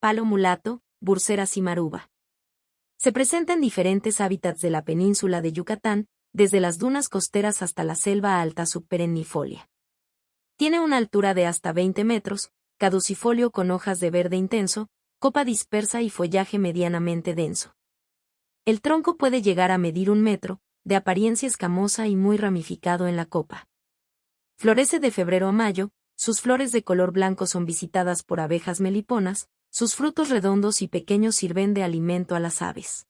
palo mulato, bursera cimaruba. Se presenta en diferentes hábitats de la península de Yucatán, desde las dunas costeras hasta la selva alta subperennifolia. Tiene una altura de hasta 20 metros, caducifolio con hojas de verde intenso, copa dispersa y follaje medianamente denso. El tronco puede llegar a medir un metro, de apariencia escamosa y muy ramificado en la copa. Florece de febrero a mayo, sus flores de color blanco son visitadas por abejas meliponas, sus frutos redondos y pequeños sirven de alimento a las aves.